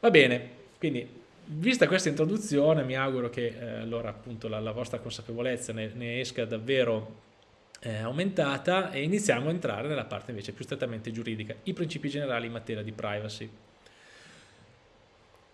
Va bene, quindi vista questa introduzione mi auguro che eh, allora appunto la, la, vostra consapevolezza ne, ne esca davvero eh, aumentata e iniziamo a entrare nella parte invece più strettamente giuridica, i principi generali in materia di privacy.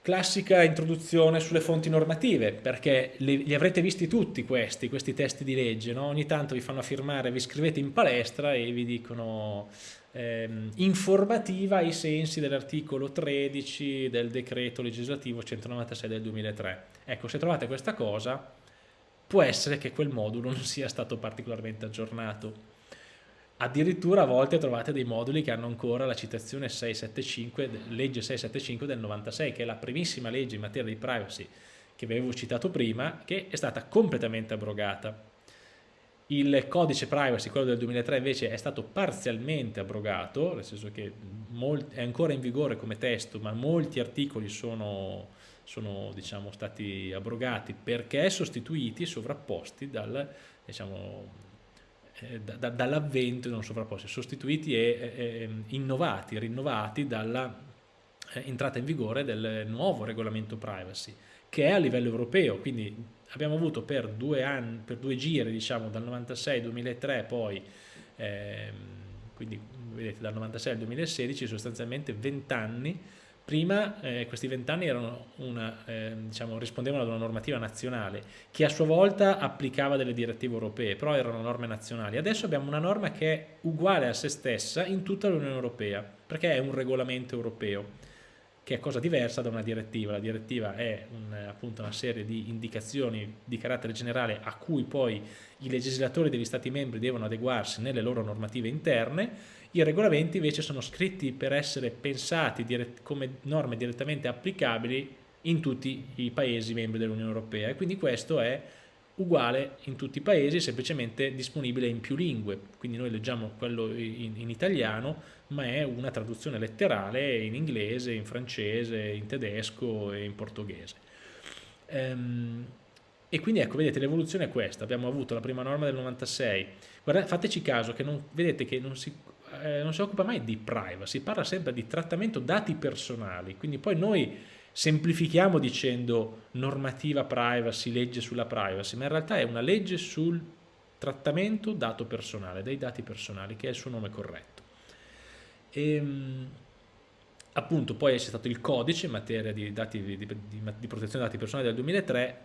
Classica introduzione sulle fonti normative, perché li, li avrete visti tutti questi, questi testi di legge, no? ogni tanto vi fanno firmare, vi scrivete in palestra e vi dicono ehm, informativa ai sensi dell'articolo 13 del decreto legislativo 196 del 2003. Ecco, se trovate questa cosa, può essere che quel modulo non sia stato particolarmente aggiornato addirittura a volte trovate dei moduli che hanno ancora la citazione 675, legge 675 del 96 che è la primissima legge in materia di privacy che vi avevo citato prima che è stata completamente abrogata il codice privacy, quello del 2003 invece è stato parzialmente abrogato nel senso che è ancora in vigore come testo ma molti articoli sono, sono diciamo, stati abrogati perché sostituiti, sovrapposti dal diciamo, eh, da, dall'avvento non sovrapposti, sostituiti e eh, innovati, rinnovati dalla eh, entrata in vigore del nuovo regolamento privacy che è a livello europeo, quindi abbiamo avuto per due, anni, per due giri, diciamo dal 96-2003 poi, ehm, quindi vedete dal 96 al 2016 sostanzialmente 20 anni Prima eh, questi vent'anni eh, diciamo, rispondevano ad una normativa nazionale che a sua volta applicava delle direttive europee, però erano norme nazionali. Adesso abbiamo una norma che è uguale a se stessa in tutta l'Unione Europea, perché è un regolamento europeo, che è cosa diversa da una direttiva. La direttiva è un, appunto una serie di indicazioni di carattere generale a cui poi i legislatori degli Stati membri devono adeguarsi nelle loro normative interne i regolamenti invece sono scritti per essere pensati come norme direttamente applicabili in tutti i paesi membri dell'Unione Europea e quindi questo è uguale in tutti i paesi, semplicemente disponibile in più lingue, quindi noi leggiamo quello in, in, italiano, ma è una traduzione letterale in inglese, in francese, in tedesco e in portoghese. Ehm, e quindi ecco, vedete, l'evoluzione è questa, abbiamo avuto la prima norma del 96, Guardate, fateci caso che non, vedete che non si eh, non si occupa mai di privacy, parla sempre di trattamento dati personali, quindi poi noi semplifichiamo dicendo normativa privacy, legge sulla privacy, ma in realtà è una legge sul trattamento dato personale, dei dati personali, che è il suo nome corretto. E, ehm, appunto poi c'è stato il codice in materia di, dati, di, di, di protezione dei dati personali del 2003,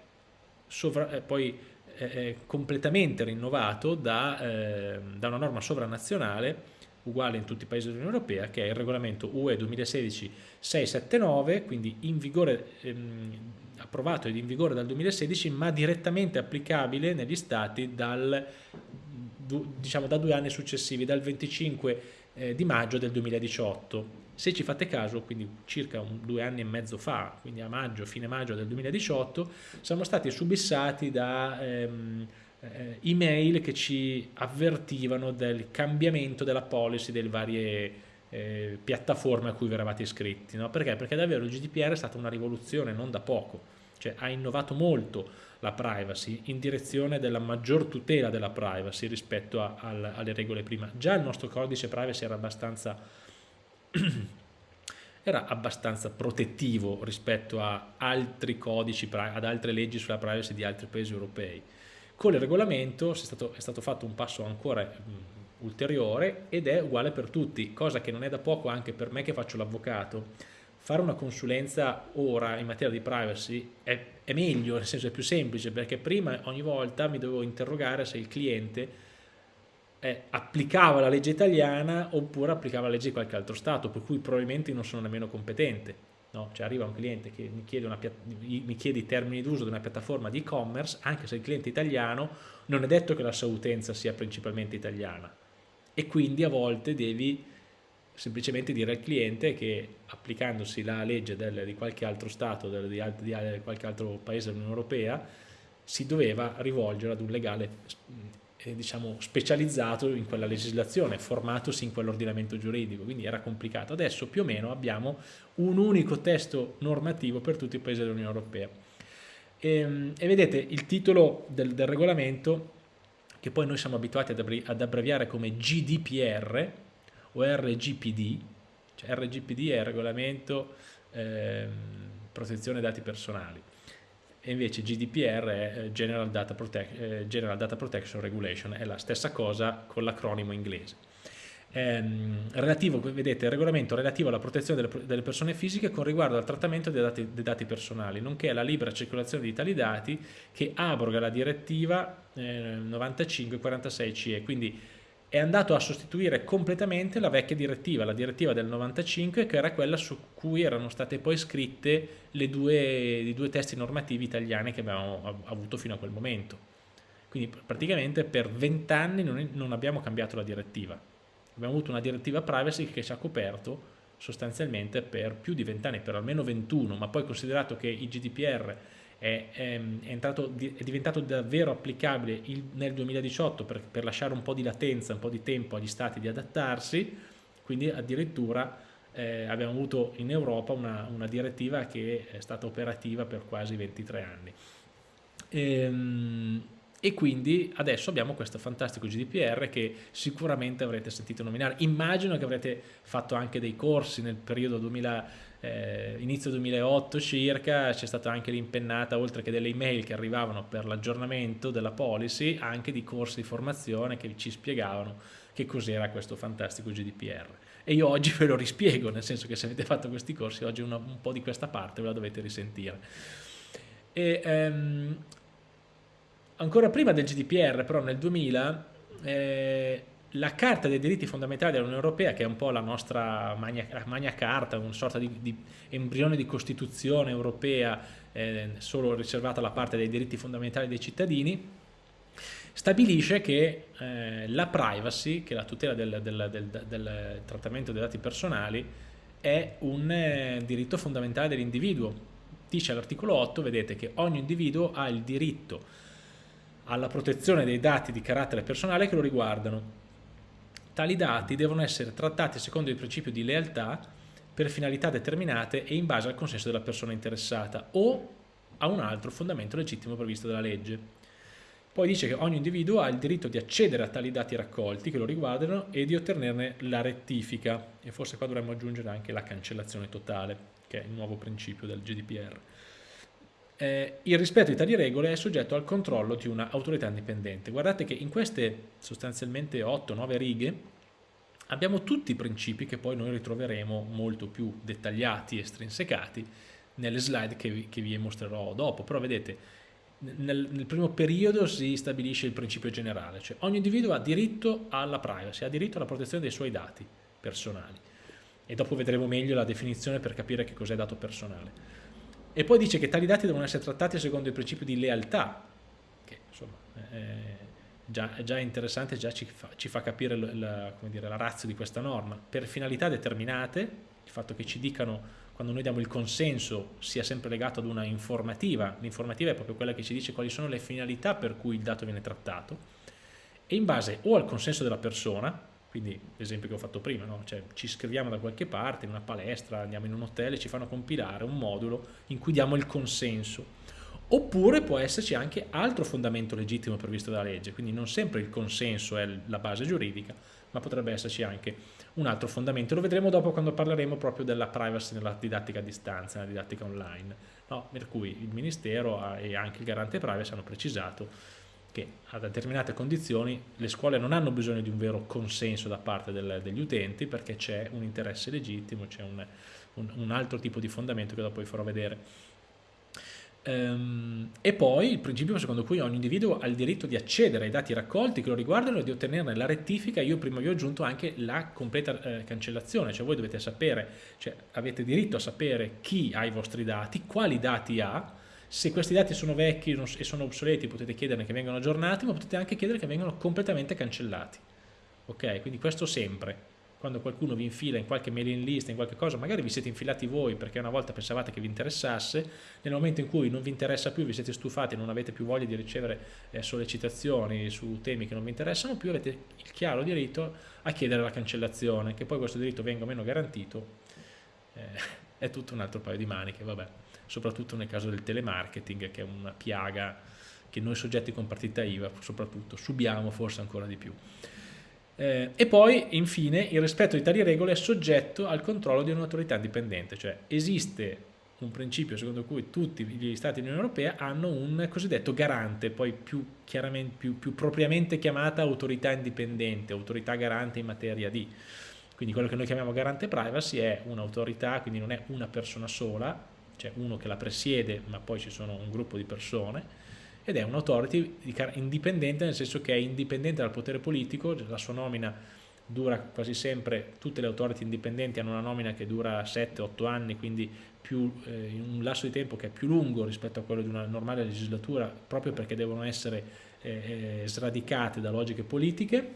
sovra, eh, poi eh, completamente rinnovato da, eh, da una norma sovranazionale uguale in tutti i paesi dell'Unione Europea, che è il regolamento UE 2016-679, quindi in vigore, ehm, approvato ed in vigore dal 2016, ma direttamente applicabile negli stati dal, diciamo, da due anni successivi, dal 25 eh, di maggio del 2018. Se ci fate caso, quindi circa un, due anni e mezzo fa, quindi a maggio, fine maggio del 2018, siamo stati subissati da... Ehm, eh, email che ci avvertivano del cambiamento della policy delle varie eh, piattaforme a cui eravate iscritti. No? Perché? Perché davvero il GDPR è stata una rivoluzione non da poco, cioè ha innovato molto la privacy in direzione della maggior tutela della privacy rispetto a, a, alle regole prima. Già il nostro codice privacy era abbastanza, era abbastanza protettivo rispetto altri codici, ad altre leggi sulla privacy di altri paesi europei con il regolamento è stato, è stato fatto un passo ancora mh, ulteriore ed è uguale per tutti, cosa che non è da poco anche per me che faccio l'avvocato. Fare una consulenza ora in materia di privacy è, è meglio, nel senso è più semplice, perché prima ogni volta mi dovevo interrogare se il cliente eh, applicava la legge italiana oppure applicava la legge di qualche altro Stato, per cui probabilmente non sono nemmeno competente. No? Cioè arriva un cliente che mi chiede, una, mi chiede i termini d'uso di una piattaforma di e-commerce, anche se il cliente è italiano, non è detto che la sua utenza sia principalmente italiana. E quindi a volte devi semplicemente dire al cliente che applicandosi la legge del, di qualche altro Stato, del, di, di, di qualche altro paese dell'Unione Europea, si doveva rivolgere ad un legale eh, diciamo, specializzato in quella legislazione, formatosi in quell'ordinamento giuridico, quindi era complicato. Adesso più o meno abbiamo un unico testo normativo per tutti i paesi dell'Unione Europea. E, ehm, e, vedete il titolo del, del, regolamento, che poi noi siamo abituati ad, ad abbreviare come GDPR o RGPD, cioè RGPD è il regolamento ehm, protezione dati personali e invece GDPR è eh, General Data, Protect, eh, General Data Protection Regulation, è la stessa cosa con l'acronimo inglese. Ehm, relativo, vedete, il regolamento relativo alla protezione delle, persone fisiche con riguardo al trattamento dei dati, dei dati, personali, nonché alla libera circolazione di tali dati che abroga la direttiva eh, 9546 CE, quindi è andato a sostituire completamente la vecchia direttiva, la direttiva del 95 che era quella su cui erano state poi scritte due, i due testi normativi italiani che abbiamo avuto fino a quel momento. Quindi praticamente per vent'anni non, non abbiamo cambiato la direttiva, abbiamo avuto una direttiva privacy che ci ha coperto sostanzialmente per più di vent'anni, per almeno 21, ma poi considerato che il GDPR è, è, è, entrato, è diventato davvero applicabile il, nel 2018 per, per, lasciare un po' di latenza, un po' di tempo agli stati di adattarsi, quindi addirittura eh, abbiamo avuto in Europa una, una, direttiva che è stata operativa per quasi 23 anni. Ehm, e quindi adesso abbiamo questo fantastico GDPR che sicuramente avrete sentito nominare. Immagino che avrete fatto anche dei corsi nel periodo 2000 eh, inizio 2008 circa c'è stata anche l'impennata oltre che delle email che arrivavano per l'aggiornamento della policy anche di corsi di formazione che ci spiegavano che cos'era questo fantastico GDPR e io oggi ve lo rispiego nel senso che se avete fatto questi corsi oggi una, un po' di questa parte ve la dovete risentire. E, ehm, ancora prima del GDPR però nel 2000 eh, la Carta dei diritti fondamentali dell'Unione Europea, che è un po' la nostra magna, la magna carta, una sorta di, di, embrione di Costituzione europea eh, solo riservata alla parte dei diritti fondamentali dei cittadini, stabilisce che eh, la privacy, che è la tutela del, del, del, del, trattamento dei dati personali, è un eh, diritto fondamentale dell'individuo. Dice all'articolo 8, vedete, che ogni individuo ha il diritto alla protezione dei dati di carattere personale che lo riguardano Tali dati devono essere trattati secondo il principio di lealtà per finalità determinate e in base al consenso della persona interessata o a un altro fondamento legittimo previsto dalla legge. Poi dice che ogni individuo ha il diritto di accedere a tali dati raccolti che lo riguardano e di ottenerne la rettifica e forse qua dovremmo aggiungere anche la cancellazione totale che è il nuovo principio del GDPR. Eh, il rispetto di tali regole è soggetto al controllo di un'autorità indipendente. Guardate che in queste sostanzialmente 8-9 righe abbiamo tutti i principi che poi noi ritroveremo molto più dettagliati e strinsecati nelle slide che vi, che vi mostrerò dopo, però vedete nel, nel, primo periodo si stabilisce il principio generale, cioè ogni individuo ha diritto alla privacy, ha diritto alla protezione dei suoi dati personali e dopo vedremo meglio la definizione per capire che cos'è dato personale. E poi dice che tali dati devono essere trattati secondo il principio di lealtà, che insomma è già, è già interessante, già ci fa, ci fa capire la, dire, la razza di questa norma. Per finalità determinate, il fatto che ci dicano quando noi diamo il consenso sia sempre legato ad una informativa, l'informativa è proprio quella che ci dice quali sono le finalità per cui il dato viene trattato, e in base o al consenso della persona, quindi l'esempio che ho fatto prima, no? cioè, ci iscriviamo da qualche parte, in una palestra, andiamo in un hotel e ci fanno compilare un modulo in cui diamo il consenso. Oppure può esserci anche altro fondamento legittimo previsto dalla legge, quindi non sempre il consenso è la base giuridica, ma potrebbe esserci anche un altro fondamento. Lo vedremo dopo quando parleremo proprio della privacy nella didattica a distanza, nella didattica online, no? per cui il Ministero e anche il garante privacy hanno precisato che a determinate condizioni le scuole non hanno bisogno di un vero consenso da parte del, degli utenti perché c'è un interesse legittimo, c'è un, un, un, altro tipo di fondamento che dopo vi farò vedere. Ehm, e poi il principio secondo cui ogni individuo ha il diritto di accedere ai dati raccolti che lo riguardano e di ottenerne la rettifica, io prima vi ho aggiunto anche la completa eh, cancellazione, cioè voi dovete sapere, cioè avete diritto a sapere chi ha i vostri dati, quali dati ha, se questi dati sono vecchi e sono obsoleti potete chiedere che vengano aggiornati, ma potete anche chiedere che vengano completamente cancellati. Ok? Quindi questo sempre. Quando qualcuno vi infila in qualche mailing list, in qualche cosa, magari vi siete infilati voi perché una volta pensavate che vi interessasse, nel momento in cui non vi interessa più, vi siete stufati, non avete più voglia di ricevere eh, sollecitazioni su temi che non vi interessano più, avete il chiaro diritto a chiedere la cancellazione, che poi questo diritto venga o meno garantito, eh, è tutto un altro paio di maniche, vabbè soprattutto nel caso del telemarketing che è una piaga che noi soggetti con partita IVA soprattutto subiamo forse ancora di più. Eh, e poi, infine, il rispetto di tali regole è soggetto al controllo di un'autorità indipendente, cioè esiste un principio secondo cui tutti gli stati dell'Unione Europea hanno un cosiddetto garante, poi più, più, più propriamente chiamata autorità indipendente, autorità garante in materia di. Quindi quello che noi chiamiamo garante privacy è un'autorità, quindi non è una persona sola, c'è uno che la presiede, ma poi ci sono un gruppo di persone, ed è un'autority indipendente nel senso che è indipendente dal potere politico, la sua nomina dura quasi sempre, tutte le autority indipendenti hanno una nomina che dura 7-8 anni, quindi più, eh, un lasso di tempo che è più lungo rispetto a quello di una normale legislatura, proprio perché devono essere eh, eh sradicate da logiche politiche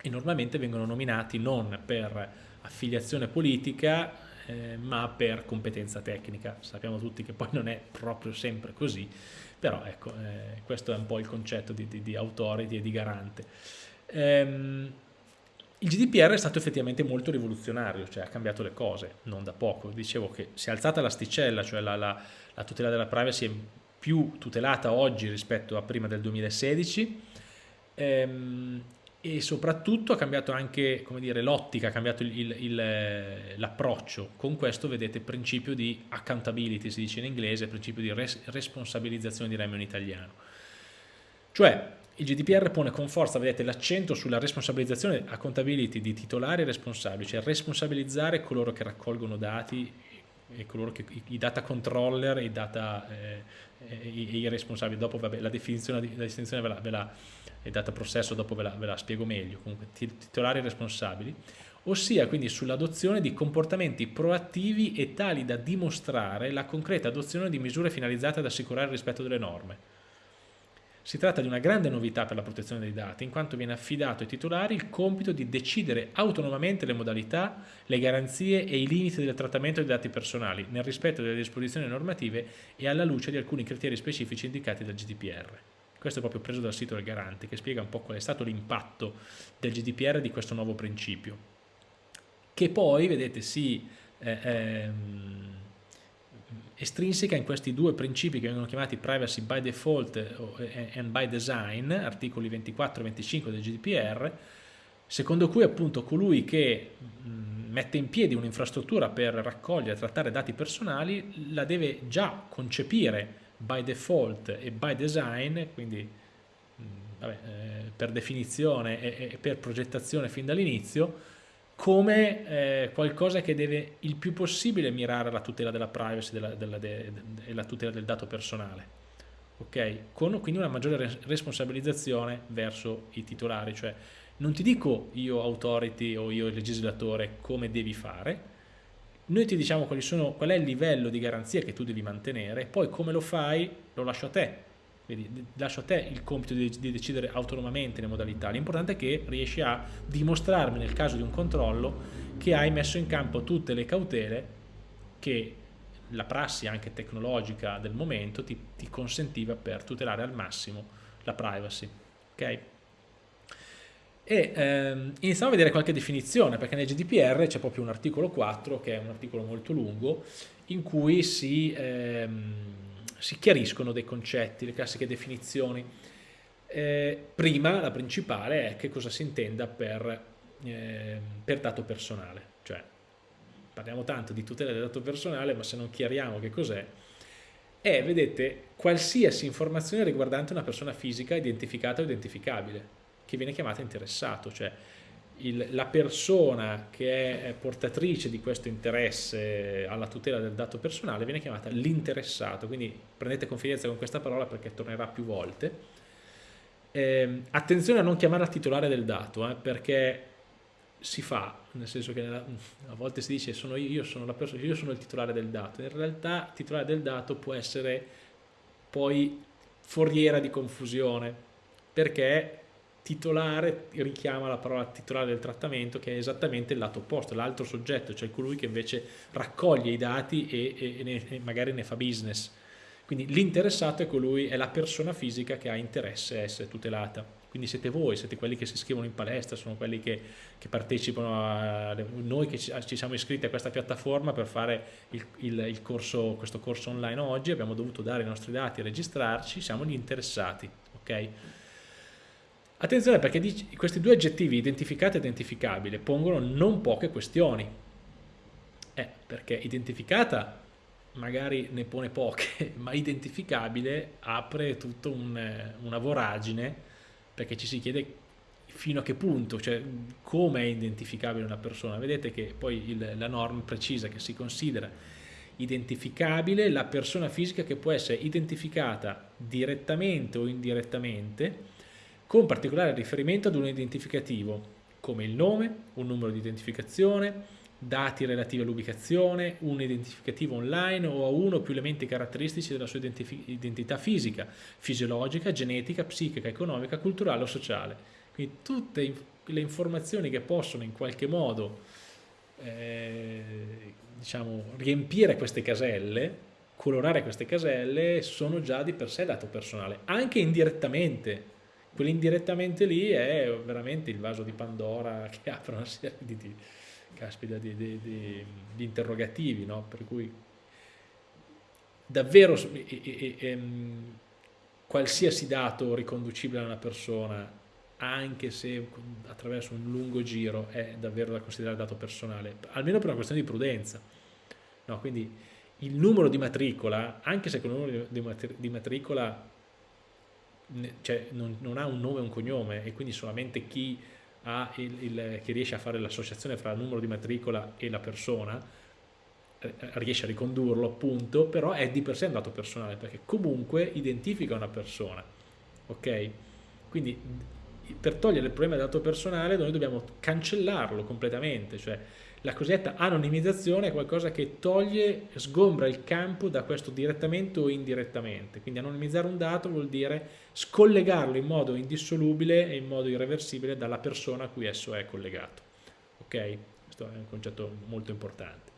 e normalmente vengono nominati non per affiliazione politica, eh, ma per competenza tecnica. Sappiamo tutti che poi non è proprio sempre così, però ecco, eh, questo è un po' il concetto di, di, di authority e di garante. Ehm, il GDPR è stato effettivamente molto rivoluzionario, cioè ha cambiato le cose, non da poco. Dicevo che si è alzata l'asticella, cioè la, la, la tutela della privacy è più tutelata oggi rispetto a prima del 2016 ehm, e soprattutto ha cambiato anche l'ottica, ha cambiato l'approccio. Con questo vedete il principio di accountability, si dice in inglese, il principio di res responsabilizzazione diremmo in italiano. Cioè il GDPR pone con forza, vedete, l'accento sulla responsabilizzazione, accountability di titolari responsabili, cioè responsabilizzare coloro che raccolgono dati e coloro che, i data controller e i data eh, i, i, responsabili. Dopo vabbè, la definizione, la distinzione ve la, ve la e data processo dopo ve la, ve la spiego meglio, comunque titolari responsabili, ossia quindi sull'adozione di comportamenti proattivi e tali da dimostrare la concreta adozione di misure finalizzate ad assicurare il rispetto delle norme. Si tratta di una grande novità per la protezione dei dati, in quanto viene affidato ai titolari il compito di decidere autonomamente le modalità, le garanzie e i limiti del trattamento dei dati personali, nel rispetto delle disposizioni normative e alla luce di alcuni criteri specifici indicati dal GDPR. Questo è proprio preso dal sito del Garante, che spiega un po' qual è stato l'impatto del GDPR di questo nuovo principio, che poi, vedete, si... Eh, ehm, estrinseca in questi due principi che vengono chiamati privacy by default and by design, articoli 24 e 25 del GDPR, secondo cui appunto colui che mette in piedi un'infrastruttura per raccogliere e trattare dati personali la deve già concepire by default e by design, quindi vabbè, eh, per definizione e, e per progettazione fin dall'inizio, come eh, qualcosa che deve il più possibile mirare alla tutela della privacy della, della, de, de, e la tutela del dato personale. Okay? Con quindi una maggiore responsabilizzazione verso i titolari, cioè non ti dico io authority o io legislatore come devi fare, noi ti diciamo sono, qual è il livello di garanzia che tu devi mantenere, poi come lo fai lo lascio a te, quindi lascio a te il compito di, di decidere autonomamente le modalità. L'importante è che riesci a dimostrarmi nel caso di un controllo che hai messo in campo tutte le cautele che la prassi anche tecnologica del momento ti, ti consentiva per tutelare al massimo la privacy. Okay? E ehm, iniziamo a vedere qualche definizione, perché nel GDPR c'è proprio un articolo 4, che è un articolo molto lungo, in cui si... Ehm, si chiariscono dei concetti, le classiche definizioni. Eh, prima, la principale, è che cosa si intenda per, eh, per dato personale, cioè parliamo tanto di tutela del dato personale, ma se non chiariamo che cos'è, è, vedete, qualsiasi informazione riguardante una persona fisica identificata o identificabile, che viene chiamata interessato, cioè il, la persona che è portatrice di questo interesse alla tutela del dato personale viene chiamata l'interessato, quindi prendete confidenza con questa parola perché tornerà più volte. Eh, attenzione a non chiamarla titolare del dato, eh, perché si fa, nel senso che nella, a volte si dice sono io, io, sono persona, io sono il titolare del dato, in realtà titolare del dato può essere poi foriera di confusione, perché titolare richiama la parola titolare del trattamento che è esattamente il lato opposto, l'altro soggetto, cioè colui che invece raccoglie i dati e, e, ne, e magari ne fa business. Quindi l'interessato è colui, è la persona fisica che ha interesse a essere tutelata. Quindi siete voi, siete quelli che si iscrivono in palestra, sono quelli che, che partecipano a noi che ci, siamo iscritti a questa piattaforma per fare il, il, il corso, questo corso online oggi, abbiamo dovuto dare i nostri dati e registrarci, siamo gli interessati. ok? Attenzione perché questi due aggettivi, identificato e identificabile, pongono non poche questioni. Eh, perché identificata magari ne pone poche, ma identificabile apre tutta un, una voragine perché ci si chiede fino a che punto, cioè come è identificabile una persona. Vedete che poi il, la norma precisa che si considera identificabile la persona fisica che può essere identificata direttamente o indirettamente con particolare riferimento ad un identificativo come il nome, un numero di identificazione, dati relativi all'ubicazione, un identificativo online o a uno o più elementi caratteristici della sua identità fisica, fisiologica, genetica, psichica, economica, culturale o sociale. Quindi tutte le informazioni che possono in qualche modo eh, diciamo, riempire queste caselle, colorare queste caselle, sono già di per sé dato personale, anche indirettamente. Quell'indirettamente lì è veramente il vaso di Pandora che apre una serie di, di caspita, di, di, di, interrogativi, no? per cui davvero e, e, e, ehm, qualsiasi dato riconducibile a una persona, anche se attraverso un lungo giro, è davvero da considerare dato personale, almeno per una questione di prudenza. No? Quindi il numero di matricola, anche se quel numero di matricola cioè, non, non ha un nome e un cognome e quindi solamente chi il, il, che riesce a fare l'associazione fra il numero di matricola e la persona, eh, riesce a ricondurlo appunto, però è di per sé un dato personale perché comunque identifica una persona, ok? Quindi per togliere il problema del dato personale noi dobbiamo cancellarlo completamente, cioè la cosiddetta anonimizzazione è qualcosa che toglie, sgombra il campo da questo direttamente o indirettamente. Quindi anonimizzare un dato vuol dire scollegarlo in modo indissolubile e in modo irreversibile dalla persona a cui esso è collegato. Ok? Questo è un concetto molto importante.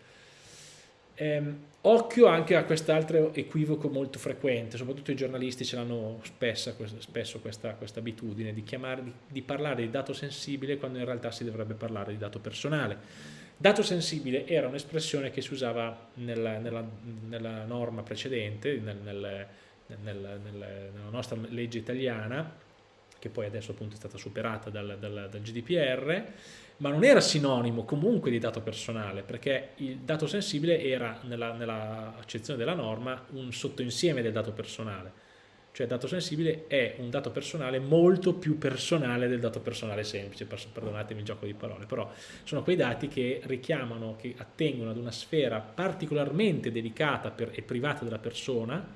Ehm, occhio anche a quest'altro equivoco molto frequente, soprattutto i giornalisti ce l'hanno spesso, spesso questa, questa, abitudine di, chiamare, di, di parlare di dato sensibile quando in realtà si dovrebbe parlare di dato personale. Dato sensibile era un'espressione che si usava nella, nella, nella norma precedente, nel, nel, nel, nella nostra legge italiana, che poi adesso appunto è stata superata dal, dal, dal GDPR, ma non era sinonimo comunque di dato personale, perché il dato sensibile era, nella, nella accezione della norma, un sottoinsieme del dato personale cioè dato sensibile è un dato personale molto più personale del dato personale semplice, perdonatemi il gioco di parole, però sono quei dati che richiamano, che attengono ad una sfera particolarmente delicata e privata della persona,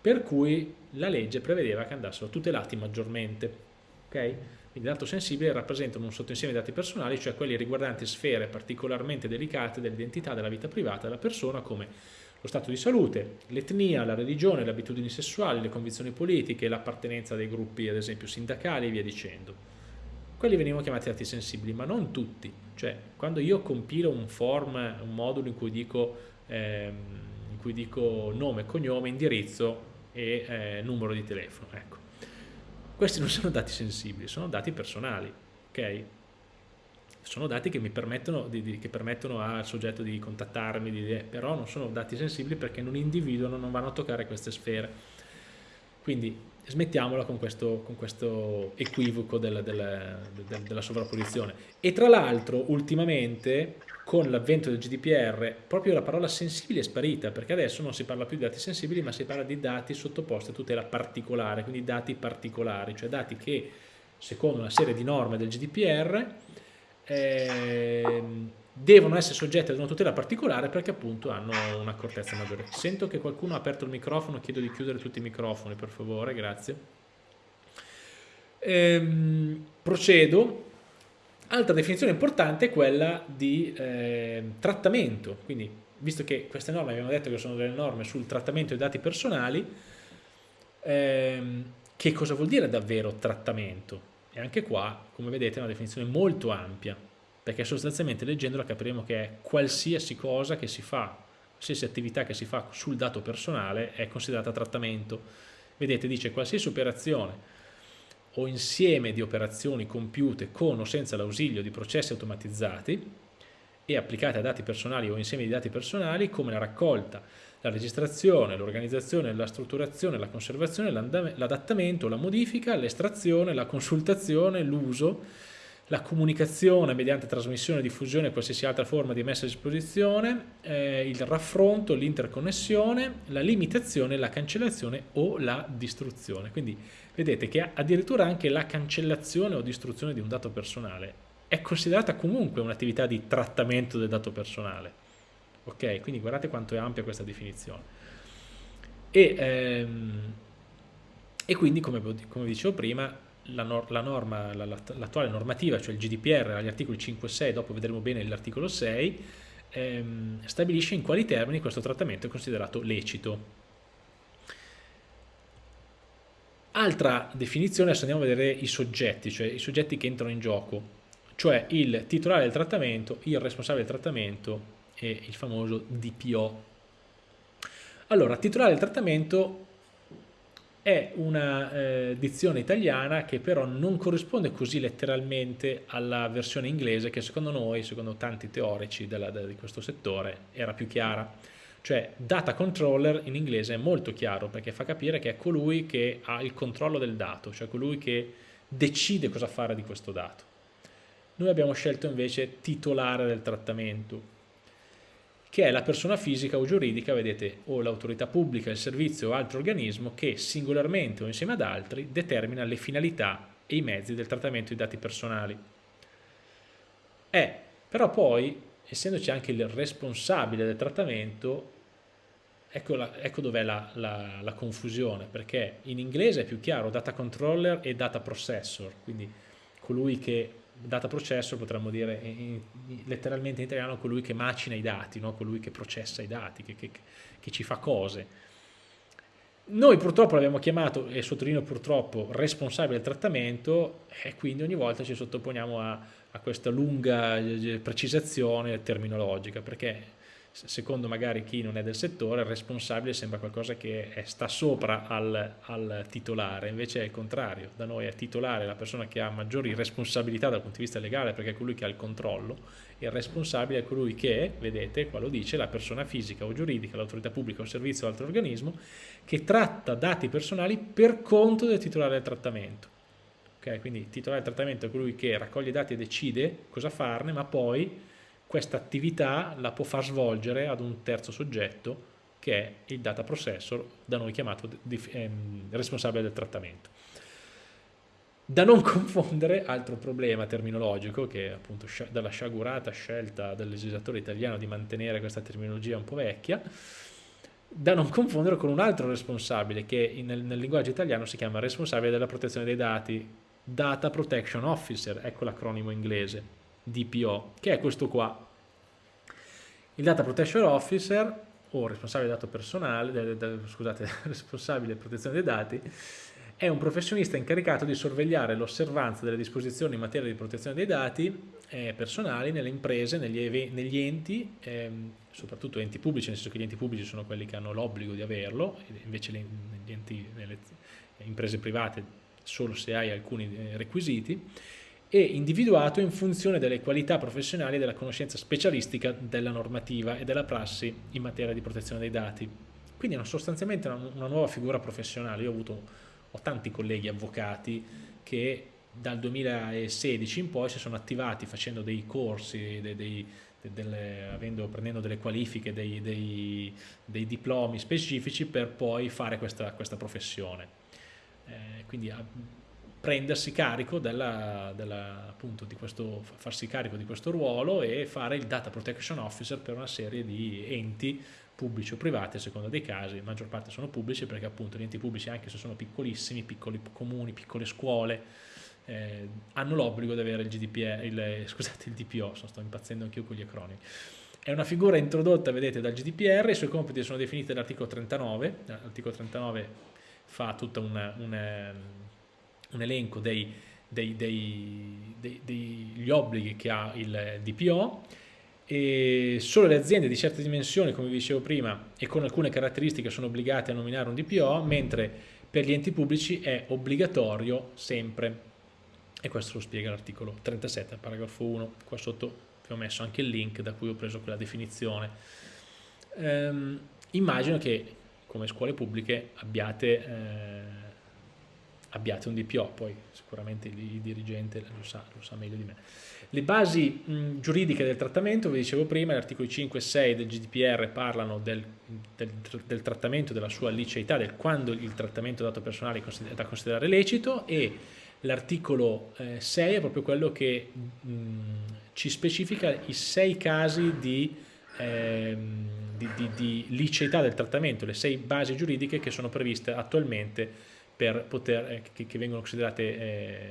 per cui la legge prevedeva che andassero tutelati maggiormente. Okay? Quindi dato sensibile rappresentano un sottoinsieme di dati personali, cioè quelli riguardanti sfere particolarmente delicate dell'identità della vita privata della persona come lo stato di salute, l'etnia, la religione, le abitudini sessuali, le convinzioni politiche, l'appartenenza dei gruppi ad esempio sindacali e via dicendo. Quelli venivano chiamati dati sensibili, ma non tutti. Cioè, quando io compilo un form, un modulo in cui dico, ehm, in cui dico nome, cognome, indirizzo e eh, numero di telefono, ecco. Questi non sono dati sensibili, sono dati personali, ok? sono dati che mi permettono, di, di, che permettono al soggetto di contattarmi, di, però non sono dati sensibili perché non individuano, non vanno a toccare queste sfere. Quindi smettiamola con questo, con questo equivoco del, del, del, della sovrapposizione. E tra l'altro, ultimamente, con l'avvento del GDPR, proprio la parola sensibile è sparita, perché adesso non si parla più di dati sensibili, ma si parla di dati sottoposti a tutela particolare, quindi dati particolari, cioè dati che, secondo una serie di norme del GDPR, eh, devono essere soggetti ad una tutela particolare perché appunto hanno un'accortezza maggiore. Sento che qualcuno ha aperto il microfono, chiedo di chiudere tutti i microfoni per favore, grazie. Ehm, procedo. Altra definizione importante è quella di eh, trattamento, quindi visto che queste norme abbiamo detto che sono delle norme sul trattamento dei dati personali, ehm, che cosa vuol dire davvero trattamento? E anche qua, come vedete, è una definizione molto ampia, perché sostanzialmente leggendola capiremo che è qualsiasi cosa che si fa, qualsiasi attività che si fa sul dato personale è considerata trattamento. Vedete, dice qualsiasi operazione o insieme di operazioni compiute con o senza l'ausilio di processi automatizzati e applicate a dati personali o insiemi di dati personali come la raccolta, la registrazione, l'organizzazione, la strutturazione, la conservazione, l'adattamento, la modifica, l'estrazione, la consultazione, l'uso, la comunicazione mediante trasmissione, diffusione e qualsiasi altra forma di messa a disposizione, eh, il raffronto, l'interconnessione, la limitazione, la cancellazione o la distruzione. Quindi vedete che addirittura anche la cancellazione o distruzione di un dato personale è considerata comunque un'attività di trattamento del dato personale. Ok, quindi guardate quanto è ampia questa definizione. E, ehm, e quindi, come, come dicevo prima, la, nor la norma, l'attuale la, normativa, cioè il GDPR, agli articoli 5 e 6, dopo vedremo bene l'articolo 6, ehm, stabilisce in quali termini questo trattamento è considerato lecito. Altra definizione, adesso andiamo a vedere i soggetti, cioè i soggetti che entrano in gioco, cioè il titolare del trattamento, il responsabile del trattamento e il famoso DPO. Allora, titolare del trattamento è una eh, dizione italiana che però non corrisponde così letteralmente alla versione inglese che secondo noi, secondo tanti teorici della, di questo settore, era più chiara. Cioè data controller in inglese è molto chiaro perché fa capire che è colui che ha il controllo del dato, cioè colui che decide cosa fare di questo dato. Noi abbiamo scelto invece titolare del trattamento, che è la persona fisica o giuridica, vedete, o l'autorità pubblica, il servizio o altro organismo che singolarmente o insieme ad altri determina le finalità e i mezzi del trattamento di dati personali. È, però poi, essendoci anche il responsabile del trattamento, ecco, ecco dov'è la, la, la confusione, perché in inglese è più chiaro data controller e data processor, quindi colui che data processor potremmo dire in, in, letteralmente in italiano colui che macina i dati, no? colui che processa i dati, che, che, che ci fa cose. Noi purtroppo l'abbiamo chiamato, e sottolineo purtroppo, responsabile del trattamento e quindi ogni volta ci sottoponiamo a, a questa lunga eh, precisazione terminologica perché secondo magari chi non è del settore, il responsabile sembra qualcosa che è, sta sopra al, al, titolare, invece è il contrario, da noi è titolare la persona che ha maggiori responsabilità dal punto di vista legale perché è colui che ha il controllo, e il responsabile è colui che, vedete, qua lo dice, la persona fisica o giuridica, l'autorità pubblica o servizio o altro organismo, che tratta dati personali per conto del titolare del trattamento. Okay? Quindi il titolare del trattamento è colui che raccoglie i dati e decide cosa farne, ma poi questa attività la può far svolgere ad un terzo soggetto che è il data processor, da noi chiamato ehm, responsabile del trattamento. Da non confondere, altro problema terminologico, che è appunto dalla sciagurata scelta del legislatore italiano di mantenere questa terminologia un po' vecchia, da non confondere con un altro responsabile che nel, nel linguaggio italiano si chiama responsabile della protezione dei dati, Data Protection Officer, ecco l'acronimo inglese, DPO, che è questo qua. Il Data Protection Officer, o responsabile dato personale, scusate, responsabile protezione dei dati, è un professionista incaricato di sorvegliare l'osservanza delle disposizioni in materia di protezione dei dati eh, personali nelle imprese, negli, negli enti, ehm, soprattutto enti pubblici, nel senso che gli enti pubblici sono quelli che hanno l'obbligo di averlo, invece le, enti, nelle imprese private solo se hai alcuni eh, requisiti, e individuato in funzione delle qualità professionali e della conoscenza specialistica della normativa e della prassi in materia di protezione dei dati. Quindi è sostanzialmente una, una nuova figura professionale. Io ho, avuto, ho tanti colleghi avvocati che dal 2016 in poi si sono attivati facendo dei corsi, dei, dei, delle, avendo, prendendo delle qualifiche, dei, dei, diplomi specifici per poi fare questa, questa professione. Eh, quindi prendersi carico della, della, appunto, di questo, farsi carico di questo ruolo e fare il data protection officer per una serie di enti pubblici o privati a seconda dei casi, la maggior parte sono pubblici perché appunto gli enti pubblici anche se sono piccolissimi, piccoli comuni, piccole scuole, eh, hanno l'obbligo di avere il GDPR, il, scusate il DPO, sto impazzendo anch'io con gli acronimi. È una figura introdotta, vedete, dal GDPR, i suoi compiti sono definiti dall'articolo 39, l'articolo 39 fa tutta una, una un elenco dei, dei, dei, degli obblighi che ha il DPO e solo le aziende di certe dimensioni, come vi dicevo prima, e con alcune caratteristiche sono obbligate a nominare un DPO, mentre per gli enti pubblici è obbligatorio sempre. E questo lo spiega l'articolo 37, paragrafo 1, qua sotto vi ho messo anche il link da cui ho preso quella definizione. Ehm, immagino che come scuole pubbliche abbiate, eh, abbiate un DPO, poi sicuramente il, dirigente lo sa, lo sa meglio di me. Le basi mh, giuridiche del trattamento, vi dicevo prima, gli articoli 5 e 6 del GDPR parlano del, del, del trattamento, della sua liceità, del quando il trattamento dato personale è da considerare lecito e l'articolo eh, 6 è proprio quello che mh, ci specifica i sei casi di, eh, di, di, di liceità del trattamento, le sei basi giuridiche che sono previste attualmente poter, eh, che, che, vengono considerate eh,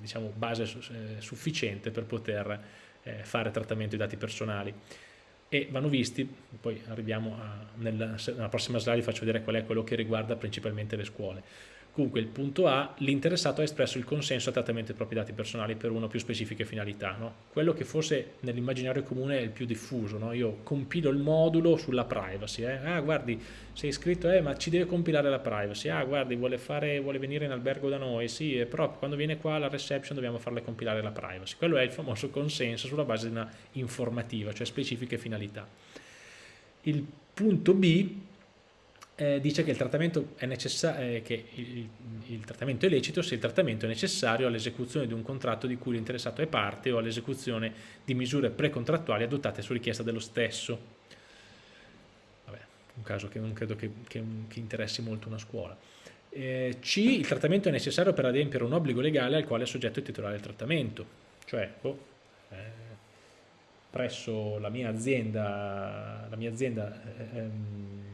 diciamo, base eh, sufficiente per poter fare trattamento dei dati personali e vanno visti, poi arriviamo a, nella, nella prossima slide vi faccio vedere qual è quello che riguarda principalmente le scuole. Comunque il punto A, l'interessato ha espresso il consenso al trattamento dei propri dati personali per una o più specifiche finalità. No? Quello che forse nell'immaginario comune è il più diffuso, no? io compilo il modulo sulla privacy, eh? ah guardi sei iscritto, eh, ma ci deve compilare la privacy, ah guardi vuole, fare, vuole venire in albergo da noi, sì, però quando viene qua alla reception dobbiamo farle compilare la privacy. Quello è il famoso consenso sulla base di una informativa, cioè specifiche finalità. Il punto B eh, dice che il trattamento eh, che il, il, trattamento è lecito se il trattamento è necessario all'esecuzione di un contratto di cui l'interessato è parte o all'esecuzione di misure precontrattuali adottate su richiesta dello stesso. Vabbè, un caso che non credo che, che, che interessi molto una scuola. Eh, C. Il trattamento è necessario per adempiere un obbligo legale al quale è soggetto il titolare del trattamento. Cioè, oh, eh, presso la mia azienda, la mia azienda ehm,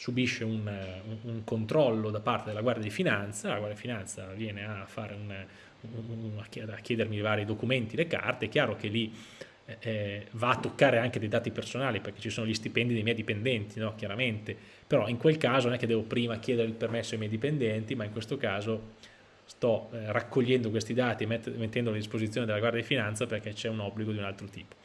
subisce un, un, un, controllo da parte della Guardia di Finanza, la Guardia di Finanza viene a, un, a chiedermi i vari documenti, le carte, è chiaro che lì eh, eh, va a toccare anche dei dati personali perché ci sono gli stipendi dei miei dipendenti, no? chiaramente, però in quel caso non è che devo prima chiedere il permesso ai miei dipendenti, ma in questo caso sto eh, raccogliendo questi dati e mettendoli a disposizione della Guardia di Finanza perché c'è un obbligo di un altro tipo.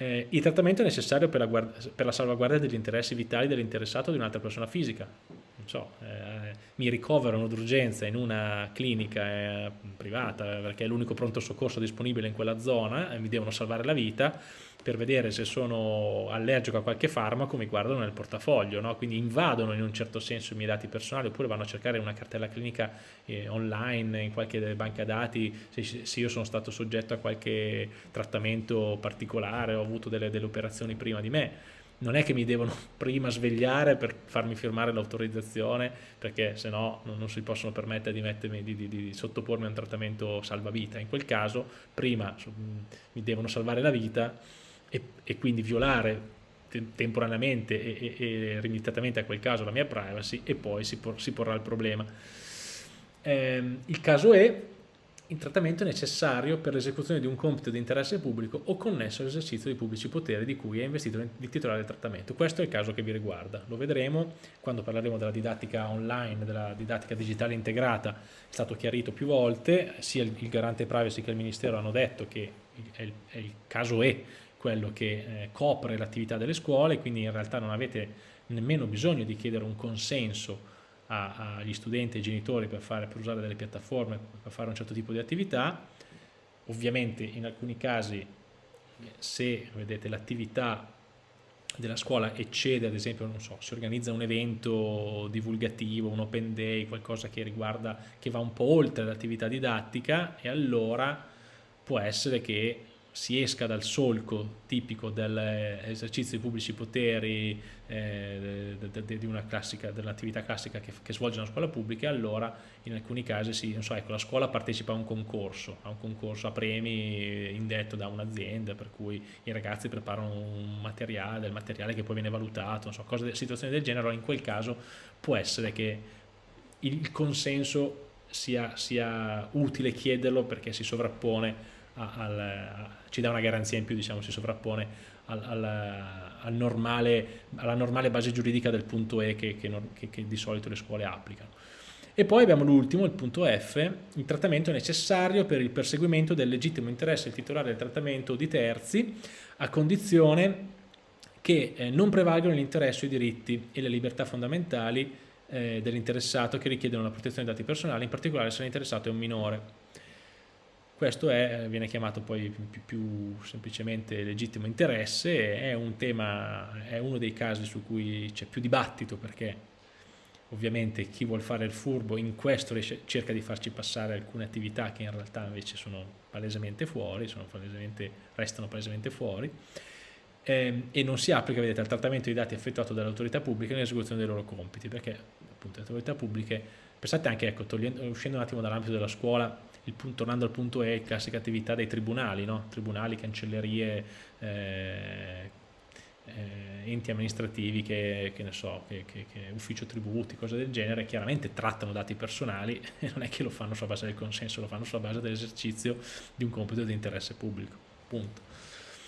Eh, il trattamento è necessario per la, per la salvaguardia degli interessi vitali dell'interessato di un'altra persona fisica. Non so, eh, mi ricoverano d'urgenza in una clinica eh, privata perché è l'unico pronto soccorso disponibile in quella zona e mi devono salvare la vita per vedere se sono allergico a qualche farmaco mi guardano nel portafoglio, no? quindi invadono in un certo senso i miei dati personali oppure vanno a cercare una cartella clinica eh, online in qualche banca dati se, se, io sono stato soggetto a qualche trattamento particolare o ho avuto delle, delle operazioni prima di me non è che mi devono prima svegliare per farmi firmare l'autorizzazione perché se no non, non, si possono permettere di, mettermi, di, di, di, sottopormi a un trattamento salvavita in quel caso prima mi devono salvare la vita e, e quindi violare temporaneamente e, e, e, limitatamente a quel caso la mia privacy e poi si, por, si porrà il problema. Eh, il caso è il trattamento necessario per l'esecuzione di un compito di interesse pubblico o connesso all'esercizio di pubblici poteri di cui è investito il titolare del trattamento. Questo è il caso che vi riguarda. Lo vedremo quando parleremo della didattica online, della didattica digitale integrata. È stato chiarito più volte, sia il, garante privacy che il Ministero hanno detto che è il, è il caso è quello che eh, copre l'attività delle scuole, quindi in realtà non avete nemmeno bisogno di chiedere un consenso agli studenti e ai genitori per, fare, per usare delle piattaforme, per fare un certo tipo di attività. Ovviamente in alcuni casi se vedete l'attività della scuola eccede, ad esempio, non so, si organizza un evento divulgativo, un open day, qualcosa che riguarda, che va un po' oltre l'attività didattica e allora può essere che si esca dal solco tipico dell'esercizio di pubblici poteri eh, dell'attività classica che, che, svolge una scuola pubblica allora in alcuni casi si, so, ecco, la scuola partecipa a un concorso, a un concorso a premi indetto da un'azienda per cui i ragazzi preparano un materiale, del materiale che poi viene valutato, so, cose, situazioni del genere, in quel caso può essere che il consenso sia, sia utile chiederlo perché si sovrappone al, ci dà una garanzia in più, diciamo, si sovrappone al, al, al normale, alla normale base giuridica del punto E che, che, che, di solito le scuole applicano. E poi abbiamo l'ultimo, il punto F, il trattamento necessario per il perseguimento del legittimo interesse del titolare del trattamento di terzi, a condizione che eh, non prevalgano l'interesse, i diritti e le libertà fondamentali eh, dell'interessato che richiedono la protezione dei dati personali, in particolare se l'interessato è un minore. Questo è, viene chiamato poi più, più, semplicemente legittimo interesse, è un tema, è uno dei casi su cui c'è più dibattito perché ovviamente chi vuole fare il furbo in questo cerca di farci passare alcune attività che in realtà invece sono palesemente fuori, sono palesemente, restano palesemente fuori eh, e non si applica vedete, al trattamento dei dati effettuato dalle autorità pubbliche nell'esecuzione dei loro compiti perché appunto le autorità pubbliche pensate anche ecco, uscendo un attimo dall'ambito della scuola punto, tornando al punto E, classica attività dei tribunali, no? tribunali, cancellerie, eh, eh, enti amministrativi che, che ne so, che, che, ufficio tributi, cose del genere, chiaramente trattano dati personali e non è che lo fanno sulla base del consenso, lo fanno sulla base dell'esercizio di un compito di interesse pubblico, punto.